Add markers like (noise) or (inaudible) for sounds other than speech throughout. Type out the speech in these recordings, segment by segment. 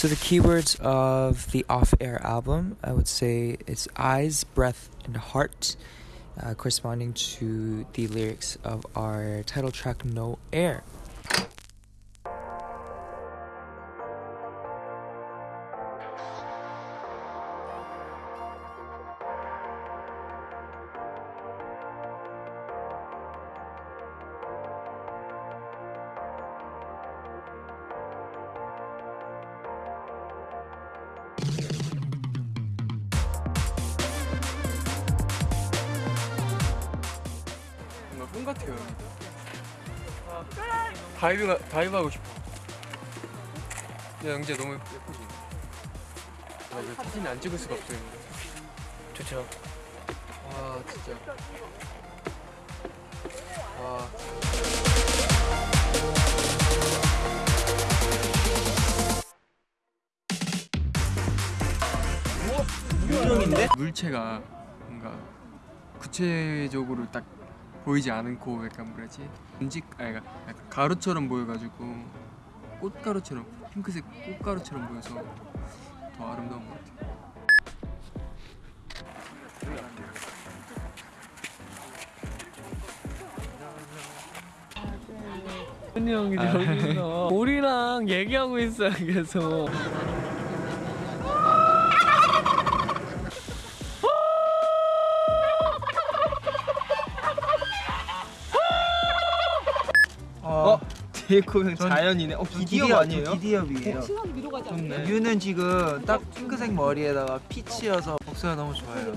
So the keywords of the off-air album, I would say, it's eyes, breath, and heart, uh, corresponding to the lyrics of our title track "No Air." 뭔가 꿈 같아요. dive dive 하고 싶어. 야 영재 너무 예쁘지? 아 이거 사진 안 찍을 수가 없어요. 좋죠. 와 진짜. 와. 유령인데? 물체가 뭔가 구체적으로 딱 보이지 않고 약간 뭐라지? 음식 아니 약간 가루처럼 보여가지고 꽃가루처럼 핑크색 꽃가루처럼 보여서 더 아름다운 것 같아요. 현이 형이 저기서 (laughs) 우리랑 얘기하고 있어요 계속 어? 제이콥 형 자연이네. 어 기디업 아니에요? 기디업이에요. 시선이 위로 가지 않아요? 좋네. 유는 지금 딱 핑크색 머리에다가 피치여서 복수가 너무 좋아요.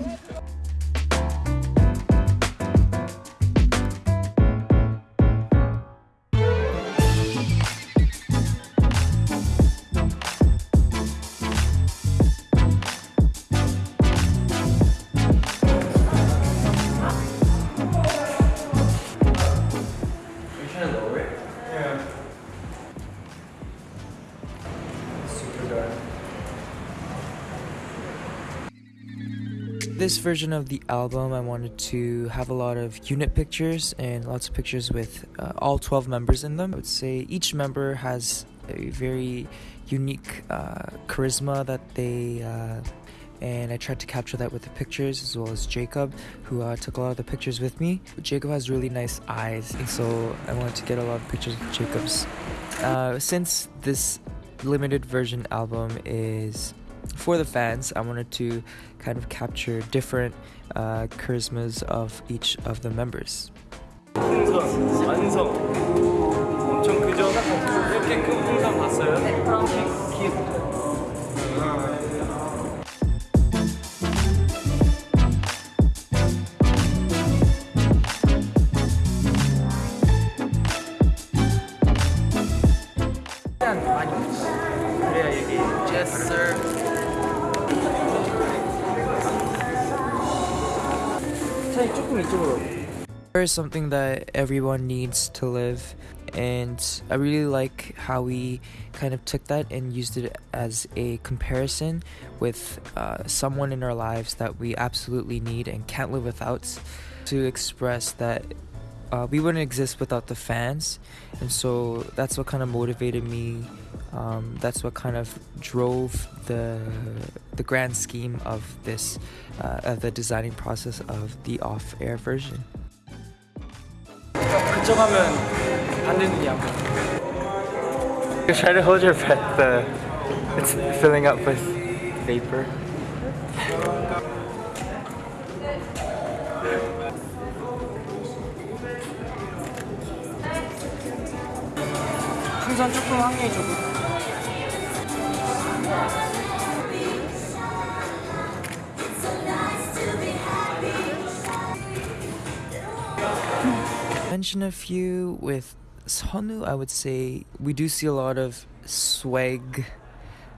This version of the album, I wanted to have a lot of unit pictures and lots of pictures with uh, all 12 members in them. I would say each member has a very unique uh, charisma that they. Uh, and I tried to capture that with the pictures as well as Jacob, who uh, took a lot of the pictures with me. Jacob has really nice eyes, so I wanted to get a lot of pictures of Jacob's. Uh, since this limited version album is for the fans, I wanted to kind of capture different uh, charismas of each of the members. 풍선 완성 엄청 크죠? 이렇게 큰 풍선 봤어요? 그래야 Air is something that everyone needs to live, and I really like how we kind of took that and used it as a comparison with uh, someone in our lives that we absolutely need and can't live without to express that uh, we wouldn't exist without the fans, and so that's what kind of motivated me. Um, that's what kind of drove the the grand scheme of this, uh, of the designing process of the off-air version. 그쪽 하면 안 되는 게 아무튼 Try to hold your breath. The it's filling up with vapor. 풍선 조금 확률이 조금 Mention a few with Sonu. I would say we do see a lot of swag. (laughs)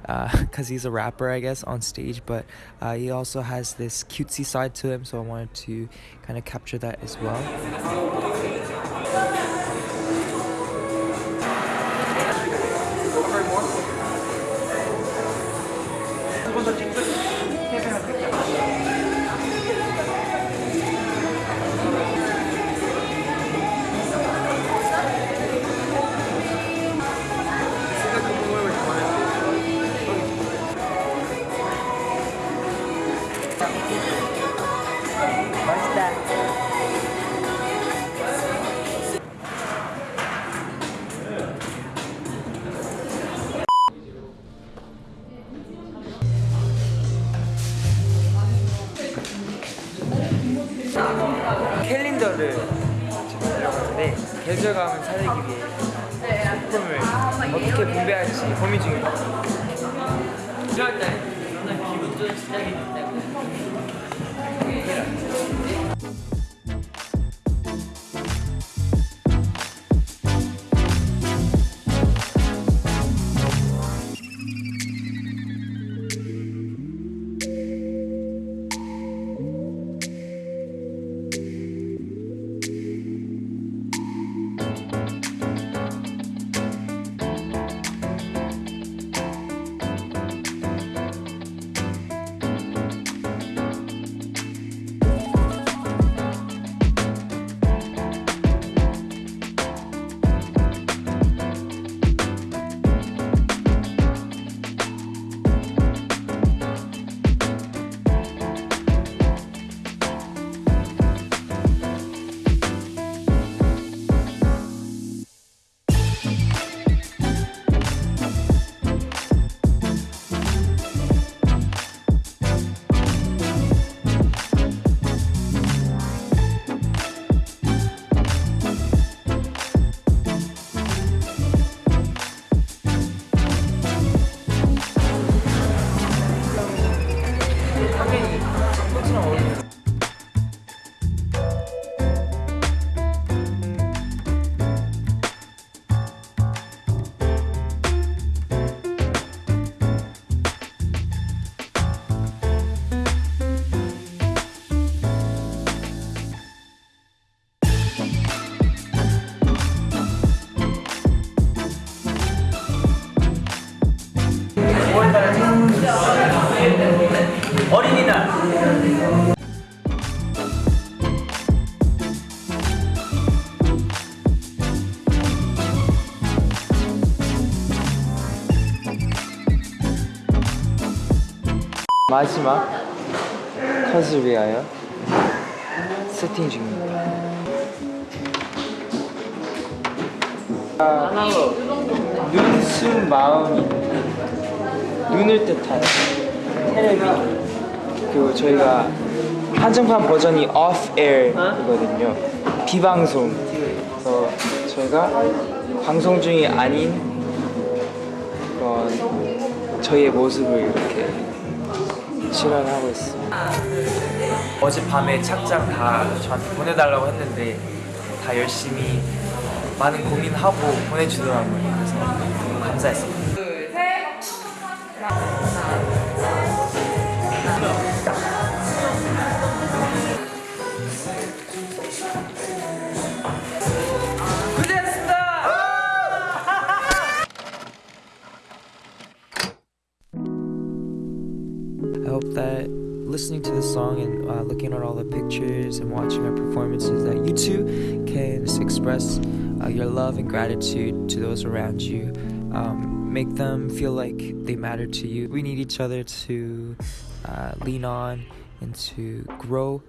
Because he's a rapper, I guess, on stage, but uh, he also has this cutesy side to him, so I wanted to kind of capture that as well. 멋있다 캘린더를 들어가는데 계절감을 살리기 위해 소품을 어떻게 분배할지 고민 중입니다. 이럴 때 기분 좋은 시작이 된다. Yeah. 마지막 컷을 위하여 세팅 중입니다. 눈, 숨, 마음이 눈을 뜻하는 테레비 그리고 저희가 한정판 버전이 off air이거든요. 비방송. 그래서 저희가 방송 중이 아닌 그런 저희의 모습을 이렇게 실현하고 있습니다 어젯밤에 착장 다 저한테 보내달라고 했는데 다 열심히 많은 고민하고 보내주더라고요. 그래서 너무 감사했습니다. That listening to the song and uh, looking at all the pictures and watching our performances, that you too can express uh, your love and gratitude to those around you. Um, make them feel like they matter to you. We need each other to uh, lean on and to grow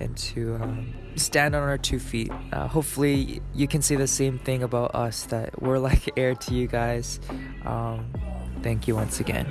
and to um, stand on our two feet. Uh, hopefully, you can say the same thing about us that we're like (laughs) air to you guys. Um, thank you once again.